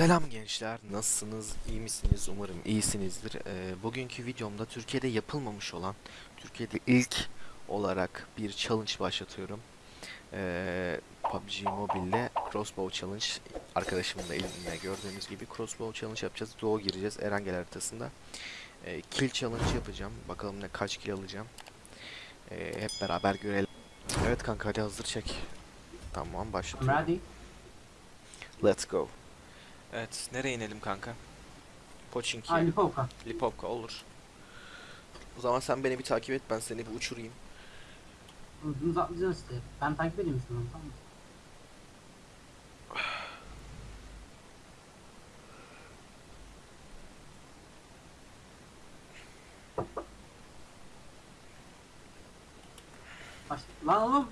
Selam gençler, nasılsınız, iyi misiniz? Umarım iyisinizdir. Ee, bugünkü videomda Türkiye'de yapılmamış olan, Türkiye'de ilk olarak bir challenge başlatıyorum. Ee, PUBG Mobile'le Crossbow Challenge, arkadaşımın da elinde gördüğünüz gibi Crossbow Challenge yapacağız. Doğu gireceğiz Erangel haritasında. Ee, kill Challenge yapacağım, bakalım ne kaç kill alacağım. Ee, hep beraber görelim. Evet kanka hadi hazır çek. Tamam başlatıyorum. ready. Let's go. Evet, nereye inelim kanka? Pochinki, Ha Lipovka. Lipovka olur. O zaman sen beni bir takip et, ben seni bir uçurayım. Uzun atlayacağız işte. Ben takip edeyim seni tamam mı? Lan oğlum.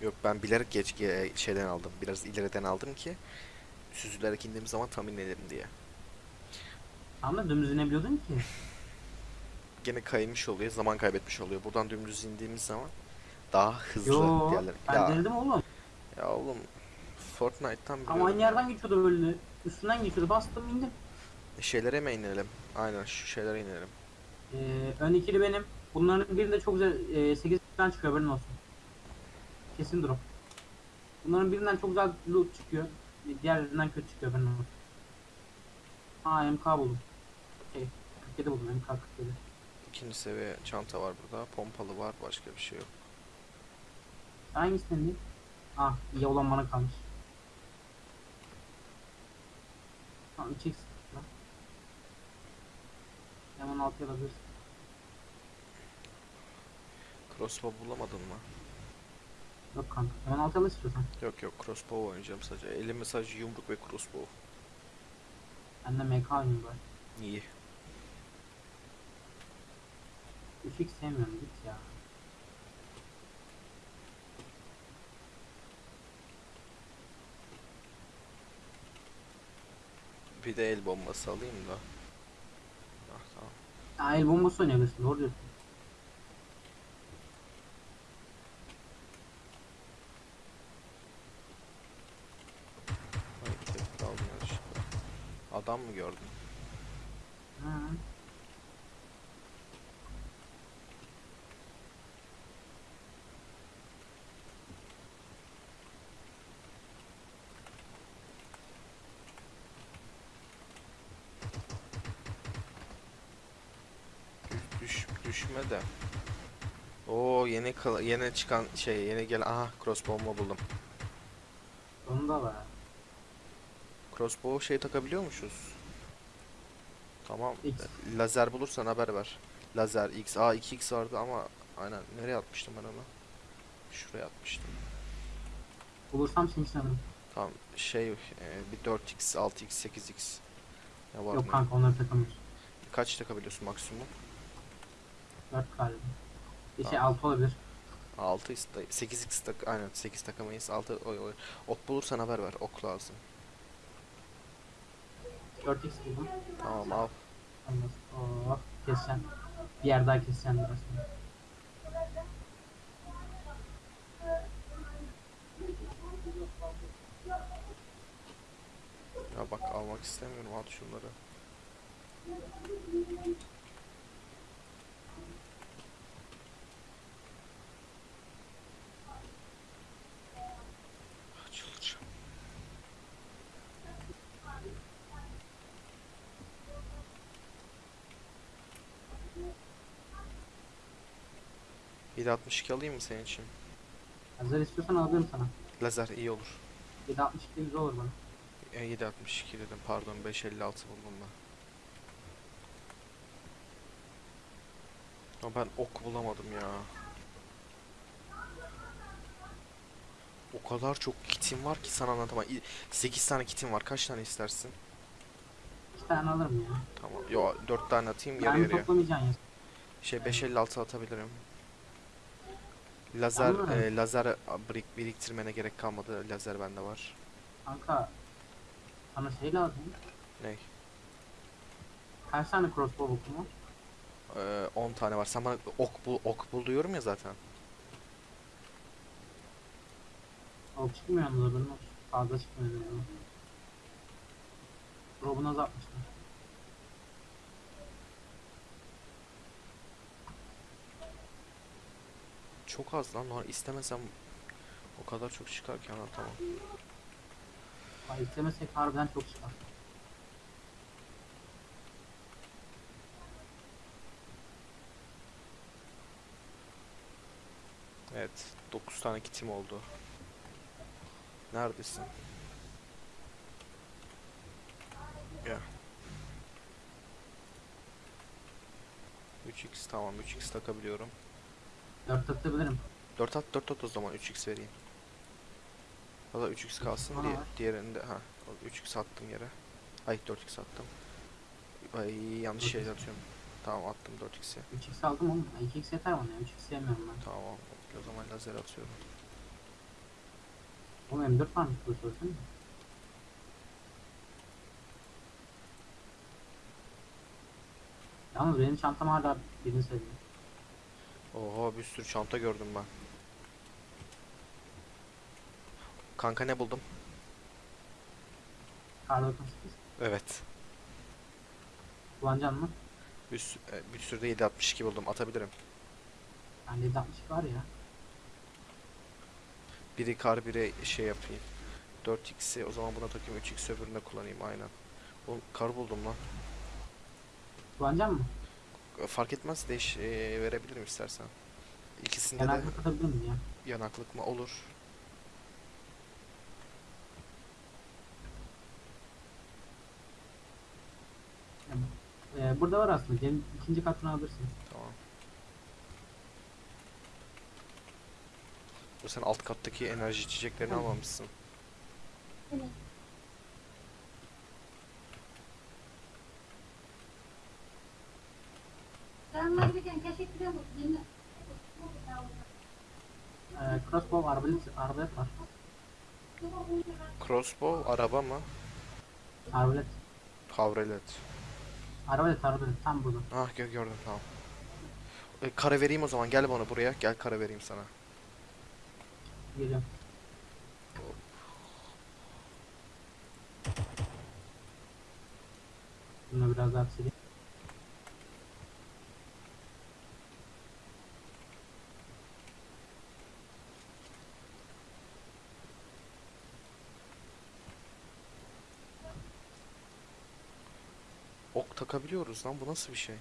Yok ben bilerek geç ge- şeyden aldım, biraz ileriden aldım ki süzülerek indiğim zaman tam inelim diye. Da dümdüz inebiliyordun ki. Gene kaymış oluyor, zaman kaybetmiş oluyor. Buradan dümdüz indiğimiz zaman daha hızlı Yo. diğerleri. Ben Ya, denedim oğlum. ya oğlum Fortnite'tan Ama aynı yerden geçiyordu böyle. Üstünden geçiyordu. Bastım indim. Şeylere mi inelim? Aynen şu şeylere inelim. Ee, ön ikili benim. Bunların birinde çok güzel e, 8 falan çıkıyor haberin olsun. Kesin drop. Bunların birinden çok güzel loot çıkıyor. Diğerlerinden kötü çıkıyor olsun. Aa MK buldum. Şey 47 buldum MK 47. İkinci seviye çanta var burada, pompalı var, başka bir şey yok. Hangisinden değil? Ah iyi olan bana kalmış. Tamam 3x lan. Hemen 6 alabilirsin. Crossbow bulamadın mı? Yok kanka. Hemen 6 al istiyorsan. Yok yok crossbow oynayacağım sadece. Elime sadece yumruk ve crossbow. Ben de MK oynayayım bari. İyi. 3x sevmiyorum git ya. Bir de el bombası alayım da. Ah tamam. Aa el bombası oynayabilirsin doğru diyorsun. Adam mı gördün? Hı. Düş, düşme de. Oo yeni yeni çıkan şey yeni gelen aha crossbow'umu buldum. Onu da var. Crossbow şey takabiliyormuşuz. Tamam. X. Lazer bulursan haber ver. Lazer X. Aa 2X vardı ama aynen nereye atmıştım ben onu? Şuraya atmıştım. Bulursam seni sanırım. Tamam şey e, bir 4X, 6X, 8X. Ya var Yok mı? kanka onları takamıyorsun. Kaç takabiliyorsun maksimum? 4 galiba. Bir şey Tamam. 6 olabilir. 6 iste 8x tak aynen 8 takamayız. 6 oy oy. Ok bulursan haber ver. Ok lazım. 4x buldum. Tamam al. Olmaz. Oh keseceğim. Bir yer daha keseceğim biraz sonra. Ya bak almak istemiyorum. At şunları. ...762 alayım mı senin için? Hazır istiyorsan alabilirim sana. Lazer iyi olur. 762 güzel olur bana. E, 762 dedim pardon 556 buldum ben. Ama ben ok bulamadım ya. O kadar çok kitim var ki sana anlatamam. 8 tane kitim var. Kaç tane istersin? 2 tane alırım ya. Tamam. Yo 4 tane atayım yarı Ben yarıya. toplamayacaksın ya. Şey 556 atabilirim. Lazer Ama- e, lazer birik, biriktirmene gerek kalmadı. Lazer bende var. Kanka sana şey lazım. Ney? Kaç tane crossbow bokum var? Ee, 10 tane var. Sen bana ok bul, ok bul diyorum ya zaten. O çıkmıyor yalnız haberin olsun. Fazla çıkmıyor. yani. Drop'unu azaltmışlar. Çok az lan. Normal istemesem o kadar çok çıkarken ha tamam. Ay istemesek harbiden çok çıkar. Evet. 9 tane kitim oldu. Neredesin? Gel. 3x tamam 3x takabiliyorum. 4 atabilirim. 4 at 4 at o zaman 3x vereyim. Da 3x kalsın diye diğerinde ha 3x attım yere. Ay 4x attım. Ay yanlış 4x. şey atıyorum. Tamam attım 4x'i. 3x aldım oğlum. Ay, 2x yeter bana ya. 3x sevmiyorum ben. Tamam o zaman lazer atıyorum. Oğlum M4 var mı? Bu söylesene. Yalnız benim çantam hala birini seviyor. Oha bir sürü çanta gördüm ben. Kanka ne buldum? Kar 98. Evet. Kullanacaksın mı? Bir, sü- e, bir sürü de 762 buldum. Atabilirim. Bende 762 var ya. Biri kar biri şey yapayım. 4x'i o zaman buna takayım 3x öbüründe kullanayım aynen. Bu kar buldum lan. Kullanacaksın mı? Fark etmez değiş e, verebilirim istersen. İkisinde de Yanaklık atabilir miyim ya? yanaklık mı olur? Ee, burada var aslında. Gelin ikinci katını alırsın. Tamam. Bu sen alt kattaki enerji içeceklerini almamışsın. Ee, arbalet, arbalet var. Crossbow araba mı? Arbalet. Havrelet. Arbalet arbalet. Tam burada. Ah gö gördüm tamam. E, kara vereyim o zaman gel bana buraya. Gel kara vereyim sana. Geliyorum. Bunu biraz daha sileyim. Ok takabiliyoruz lan bu nasıl bir şey?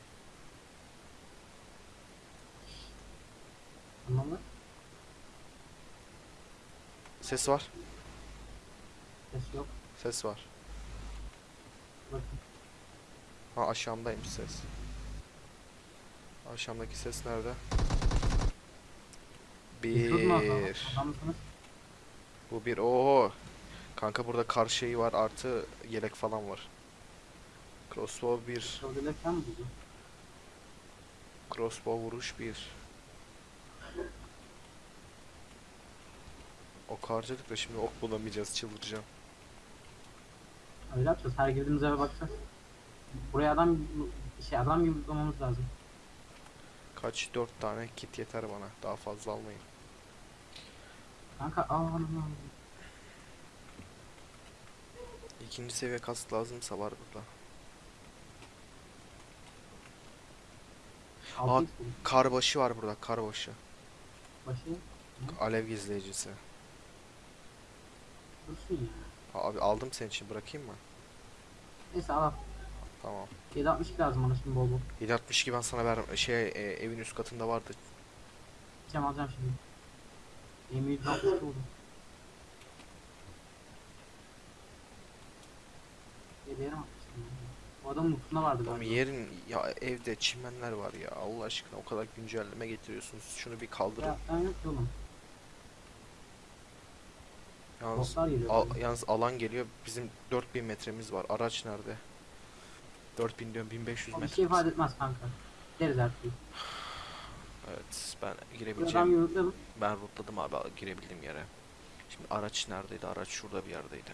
Tamam mı? Ses var. Ses yok. Ses var. Bakın. Ha aşağımdaymış ses. Aşağımdaki ses nerede? Bir. Bu bir. Oo. Kanka burada kar şeyi var artı yelek falan var. Crossbow 1. Şöyle falan mı buldu? Crossbow vuruş 1. Ok harcadık da şimdi ok bulamayacağız çıldıracağım. Öyle yapacağız. Her girdiğimiz eve bakacağız. Buraya adam şey adam gibi bulmamız lazım. Kaç? 4 tane kit yeter bana. Daha fazla almayın. Kanka al al al. İkinci seviye kask lazımsa var burada. Aa. Karbaşı var burada. Karbaşı. Başı Alev gizleyicisi. dursun ya. Abi aldım senin için bırakayım mı? Neyse al. Tamam. 762 lazım bana şimdi bol bol. 762 ben sana ver şey e, evin üst katında vardı. Gideceğim alacağım şimdi. Yemeği 762 buldum. Yediyerim atmıştım. Adamın mutluğunda vardı Oğlum galiba. yerin ya evde çimenler var ya Allah aşkına o kadar güncelleme getiriyorsunuz. Şunu bir kaldırın. Ya ben yok oğlum. Yalnız Botlar geliyor. al- böyle. yalnız alan geliyor. Bizim 4000 metremiz var. Araç nerede? 4000 diyorum 1500 O bir metre. şey ifade etmez kanka. Gideriz her türlü. Evet ben adam girebileceğim. Ben rootladım abi girebildiğim yere. Şimdi araç neredeydi? Araç şurada bir yerdeydi.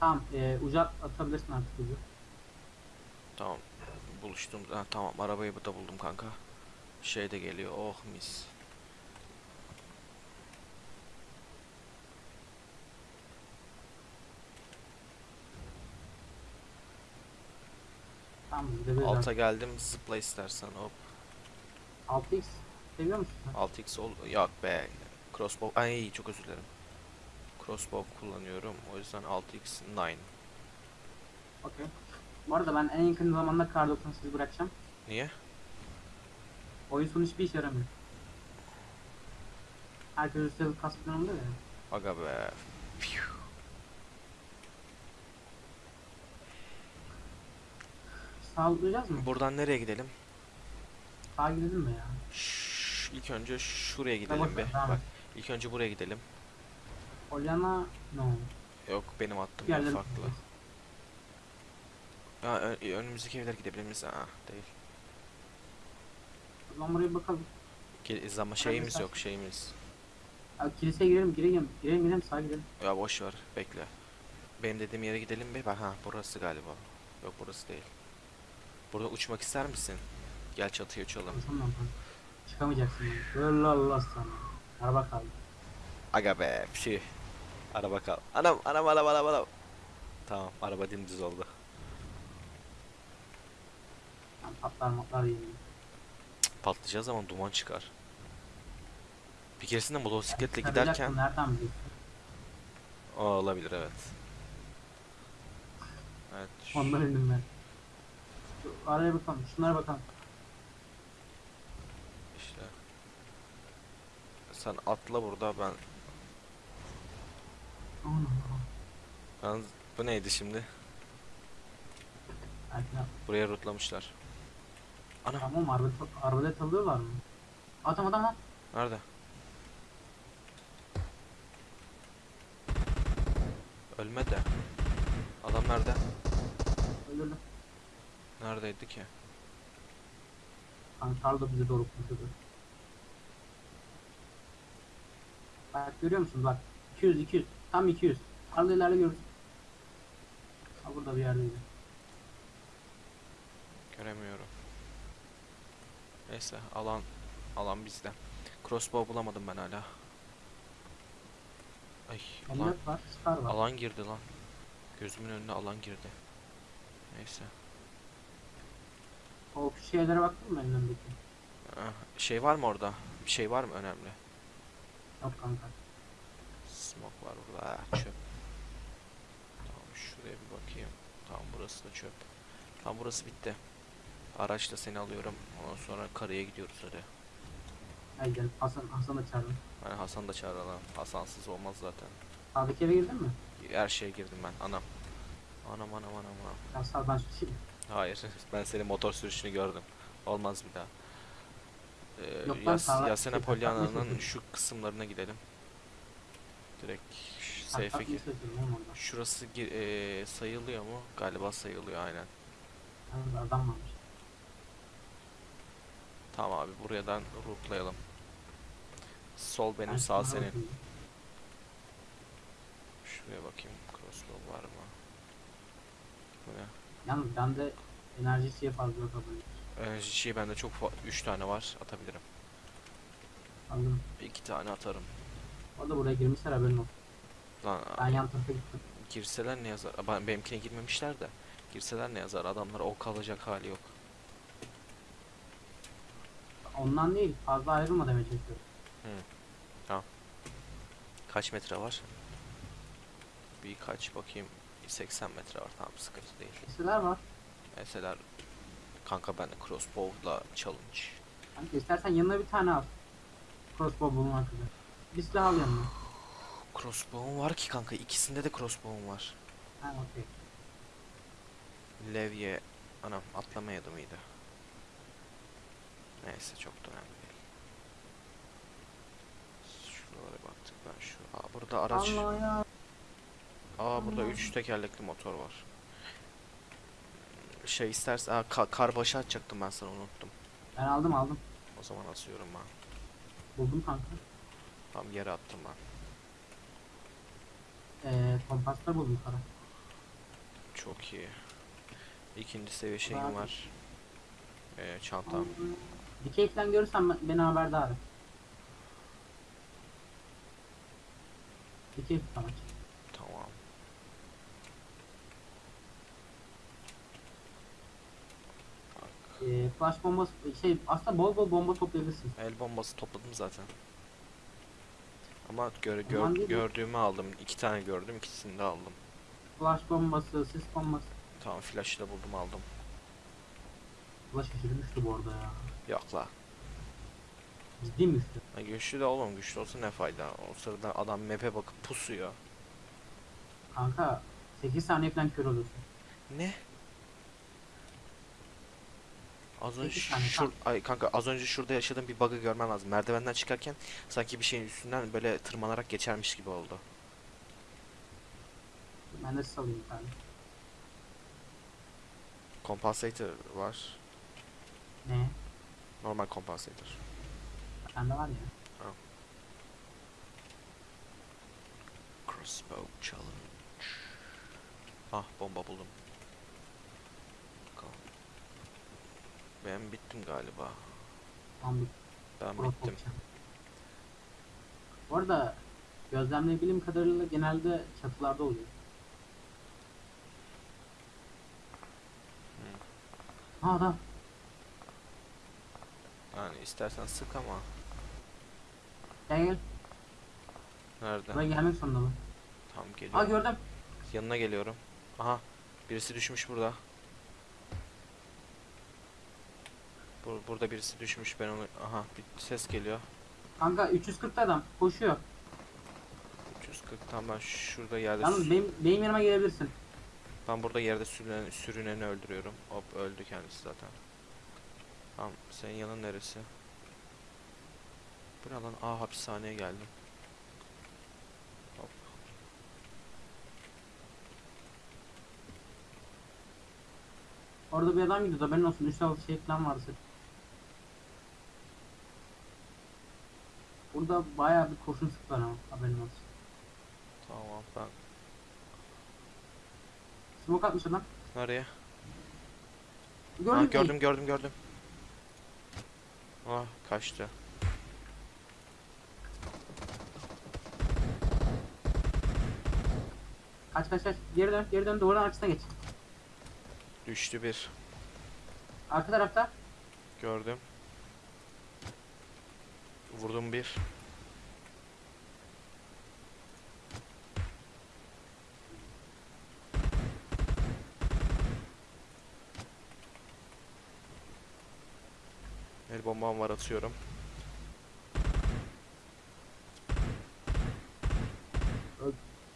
Tamam e, uzak atabilirsin artık bizi. Tamam. Buluştum. Ha, tamam arabayı da buldum kanka. Şey de geliyor. Oh mis. Tamam, Alta geldim zıpla istersen hop. 6x seviyor musun? 6x ol yok be. Crossbow. Ay çok özür dilerim. Crossbow kullanıyorum. O yüzden 6x 9. Okey. Bu arada ben en yakın zamanda kar 98 bırakacağım. Niye? Oyun sonu hiçbir işe yaramıyor. Herkes üstelik level kasıp durumda ya. Aga be. Phew. Sağlayacağız mı? Buradan nereye gidelim? Sağa gidelim mi ya? Şşş, ilk önce şuraya Tamam, gidelim bir. tamam. Bak ilk önce buraya gidelim. Polyana no. Yok benim attığım Bir yer yerlere farklı. Ya önümüzdeki evler gidebilir miyiz? Aa değil. Zaman buraya bakalım. Ge- Ama şeyimiz istersen. yok şeyimiz. Ya, kiliseye girelim, girelim, girelim, girelim, sağa gidelim. Ya boş ver bekle. Benim dediğim yere gidelim. Bak ha burası galiba. Yok burası değil. Burada uçmak ister misin? Gel çatıya uçalım. Ben. Çıkamayacaksın. Allah Allah sana. Araba kaldı. Aga be şey. Araba kal. Anam anam anam anam anam. Tamam araba dimdiz oldu. Yani patlar matlar yiyelim. Patlayacağı zaman duman çıkar. Bir keresinde motosikletle Çıkaracaksın, giderken Nereden biliyorsun? o olabilir evet. Evet. şu- Ondan indim ben. Şu araya bakalım, şunlara bakalım. İşte. Sen atla burada ben Ben bu neydi şimdi? Buraya rutlamışlar. Ana Tamam arbalet, arbalet alıyorlar mı? Adam adam lan. nerede? Ölme de. Adam nerede? Öldürdü. Neredeydi ki? Karl da bize doğru koşuyordu. Bak görüyor musun bak. 200 200. Tam 200. Karl ileride görürsün. Ha burada bir yerdeydi. Göremiyorum. Neyse alan alan bizde. Crossbow bulamadım ben hala. Ay alan, var, Star var. alan girdi lan. Gözümün önüne alan girdi. Neyse. O şeylere baktın mı önündeki? Ah, Şey var mı orada? Bir şey var mı önemli? Yok kanka. Smoke var burada. Ah, çöp. Tamam şuraya bir bakayım. Tamam burası da çöp. Tamam burası bitti. Araçla seni alıyorum. Ondan sonra karaya gidiyoruz hadi. Hadi gidelim. Hasan, Hasan'ı çağırdım. Hani Hasan da çağıralım. Hasansız olmaz zaten. Sağdaki eve girdin mi? Her şeye girdim ben. Anam. Anam anam anam anam. Ya sağdan şu şey. Hayır. Ben senin motor sürüşünü gördüm. Olmaz bir daha. Ee, Yok Yas sağ- Yasena şey, Polyana'nın şu kısımlarına gidelim. Direkt safe'e gir. Şurası eee, sayılıyor mu? Galiba sayılıyor aynen. Adam varmış. Tamam abi buradan rootlayalım. Sol benim Ben sağ senin. bakayım. Şuraya bakayım crossbow var mı? Bu ne? Yalnız bende enerji şeyi fazla yok haberin. Enerji şey bende çok 3 tane var atabilirim. Aldım. İki tane atarım. O da buraya girmişler haberin olsun. Lan Ben yan tarafa gittim. girseler ne yazar? Ben, benimkine girmemişler de. Girseler ne yazar? Adamlar o kalacak hali yok. Ondan değil fazla ayrılma demeye çalışıyorum. Kaç metre var? Birkaç bakayım. 80 metre var tamam sıkıntı değil. Keseler var. Mesela kanka ben de crossbow'la challenge. Kanka istersen yanına bir tane al. Crossbow bulmak üzere. Bir silah al yanına. Crossbow'um var ki kanka ikisinde de crossbow'um var. Ha okey. Levye anam atlamaydı mıydı? Neyse çok da önemli değil. Şuralara baktık ben şu. Aa burada araç. Aa burada Allah. 3 tekerlekli motor var. Şey istersen aa, ka- kar başı atacaktım ben sana unuttum. Ben aldım aldım. O zaman asıyorum ben. Buldum kanka. Tam yere attım ben. Ee, kompaslar buldum kara. Çok iyi. İkinci seviye şeyim Abi. var. Ee, çantam. Dikey falan görürsen ben- beni haberdar et. Dikey falan. Tamam. e, flash bombası şey aslında bol bol bomba toplayabilirsiniz. El bombası topladım zaten. Ama gör, gör- gördüğümü aldım. İki tane gördüm. ikisini de aldım. Flash bombası, sis bombası. Tamam flash'ı da buldum aldım. Flash şaşırmıştı bu arada ya. Yok la. Ciddi mi üstü? Ha, güçlü de oğlum güçlü olsa ne fayda. O sırada adam map'e bakıp pusuyor. Kanka 8 saniye falan kör oluyorsun. Ne? Az önce tane, şur ay kanka az önce şurada yaşadığım bir bug'ı görmen lazım. Merdivenden çıkarken sanki bir şeyin üstünden böyle tırmanarak geçermiş gibi oldu. Ben de size alayım bir tane. Compensator var. Ne? Normal compensator. Bende var ya. Crossbow challenge. Ah bomba buldum. Bakalım. Ben bittim galiba. Tam bir Ben Pro bittim. Bu arada gözlemleyebildiğim kadarıyla genelde çatılarda oluyor. Ha adam. Yani istersen sık ama. Gel gel. Nerede? Buraya gelmek zorunda. Tamam Aa geliyorum. gördüm. Yanına geliyorum. Aha. Birisi düşmüş burada. Bur burada birisi düşmüş. Ben onu... Aha bir ses geliyor. Kanka 340 adam koşuyor. 340 tam ben şurada yerde Yalnız benim, benim yanıma gelebilirsin. ben burada yerde sürünen, sürüneni öldürüyorum. Hop öldü kendisi zaten. Tamam senin yanın neresi? Bu ne lan? Aa hapishaneye geldim. Hop. Orada bir adam gidiyordu haberin olsun. 3 altı şey falan vardı. Burada bayağı bir kurşun sıktılar ama haberin olsun. Tamam ben Smoke atmış adam. nereye? Gördün Ha, gördüm gördüm gördüm. Ah kaçtı. Kaç kaç kaç. Geri dön geri dön duvarın arkasına geç. Düştü bir. Arka tarafta. Gördüm. Vurdum bir. El bombam var atıyorum.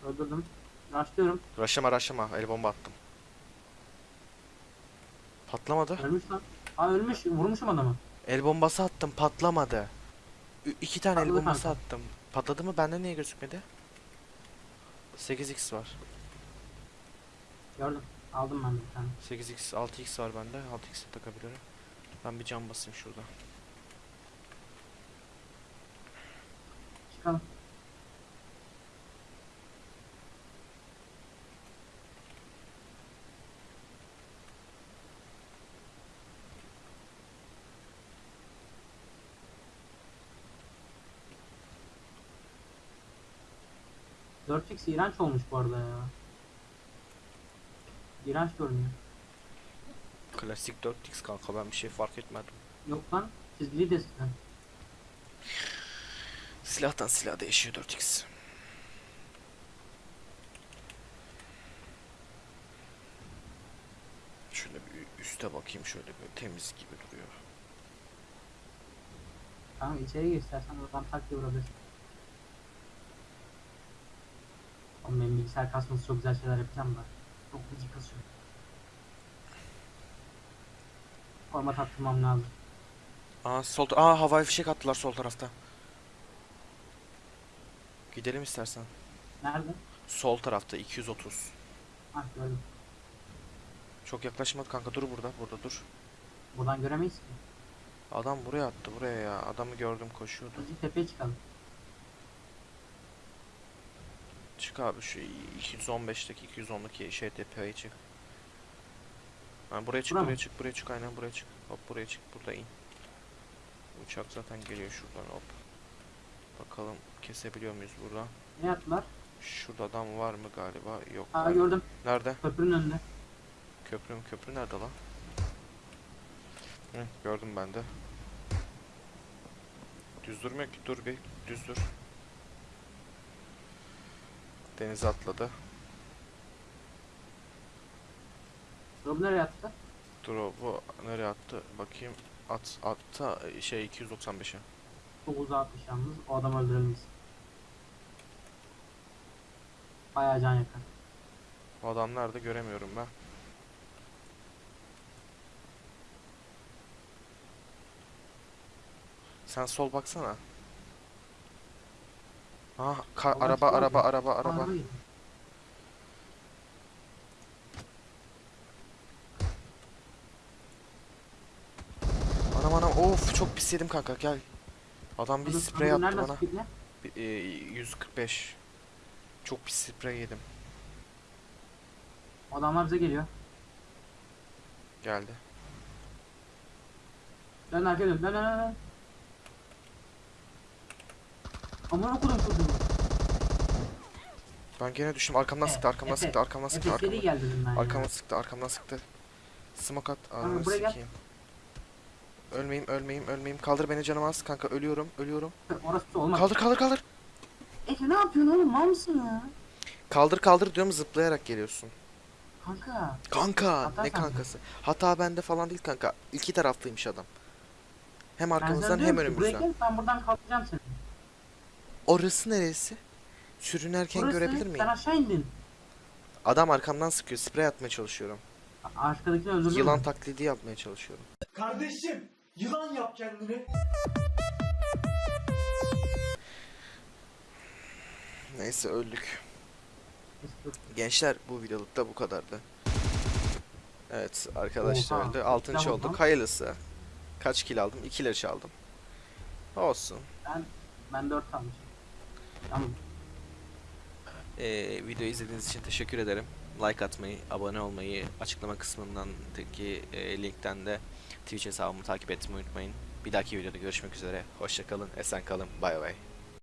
Öldürdüm. Rushlıyorum. Raşlama raşlama el bomba attım. Patlamadı. Ölmüş lan. Aa ölmüş. Vurmuşum adamı. El bombası attım patlamadı. Ü- iki tane el bombası attım. Patladı mı? Bende niye gözükmedi? 8x var. Gördüm. Aldım ben bir tane. 8x 6x var bende. 6x'e takabilirim. Ben bir cam basayım şurada. Çıkalım. Dört x iğrenç olmuş bu arada ya. İğrenç görünüyor. Klasik 4x kanka ben bir şey fark etmedim. Yok lan çizgili desen. Silahtan silah değişiyor 4x. Şöyle bir üste bakayım şöyle bir temiz gibi duruyor. Kanka içeri gir istersen oradan tak diye vurabilirsin. Oğlum benim bilgisayar kasması çok güzel şeyler yapacağım da. Çok gıcık kasıyor. Format attırmam lazım. Aa sol Aa havai fişek attılar sol tarafta. Gidelim istersen. Nerede? Sol tarafta 230. Hah gördüm. Çok yaklaşmadı kanka dur burada burada dur. Buradan göremeyiz ki. Adam buraya attı buraya ya. Adamı gördüm koşuyordu. Azıcık tepeye çıkalım. Çık abi şu 215'teki 210'daki şey tepeye çık. Ha, buraya çık Bura buraya mı? çık buraya çık aynen buraya çık. Hop buraya çık burada in. Uçak zaten geliyor şuradan hop. Bakalım kesebiliyor muyuz burada? Ne yaptılar? Şurada adam var mı galiba? Yok. Aa galiba. gördüm. Nerede? Köprünün önünde. Köprü mü? Köprü nerede lan? Hı, gördüm ben de. Düz durmuyor ki. Dur bir. Düz dur. Denize atladı. Rob nereye attı? Bu nereye attı? Bakayım. At atta şey 295'e. Çok uzağa atmış yalnız. O adam öldürülmez. Bayağı can yakar. O adam nerede göremiyorum ben. Sen sol baksana. Ah, ka- Allah araba aşkına araba bak. araba araba. Araba geliyor. Anam anam of çok pis yedim kanka gel. Adam bir Adam- sprey adam attı nereden bana. sıkıyor ne? Bir- e, 145. Çok pis sprey yedim. Adamlar bize geliyor. Geldi. Dön arkaya dön. Dön dön dön. dön. Aman okudum çocuğu. Ben gene düştüm arkamdan sıktı arkamdan Efe, sıktı arkamdan sıktı Efe arkamdan. gel dedim ben ya. Arkamdan sıktı arkamdan sıktı. Smoke at. Ananı buraya gel. sikeyim. Ölmeyeyim ölmeyeyim ölmeyeyim. Kaldır beni canım az kanka ölüyorum ölüyorum. Orası olmaz. Kaldır kaldır kaldır. Efe ne yapıyorsun oğlum? Mal mısın ya? Kaldır kaldır diyorum zıplayarak geliyorsun. Kanka. Kanka Hata ne sende. kankası? Hata bende falan değil kanka. İki taraflıymış adam. Hem Ben sana arkamızdan diyorum hem ki, Buraya önümüzden. gel ben buradan kaldıracağım seni. Orası neresi? Sürünerken Burası, görebilir Sen miyim? aşağı indin. Adam arkamdan sıkıyor. Sprey atmaya çalışıyorum. Arkadakini öldürdün Yılan mü? taklidi yapmaya çalışıyorum. Kardeşim yılan yap kendini. Neyse öldük. Gençler bu videoluk da bu kadardı. Evet arkadaşlar Oha, öldü. Altıncı olduk. Hayırlısı. Kaç kill aldım? 2 ile çaldım. Olsun. Ben ben 4 almışım. Tamam. Ee, videoyu izlediğiniz için teşekkür ederim. Like atmayı, abone olmayı, açıklama kısmındaki e, linkten de Twitch hesabımı takip etmeyi unutmayın. Bir dahaki videoda görüşmek üzere. Hoşçakalın, esen kalın, bay bay.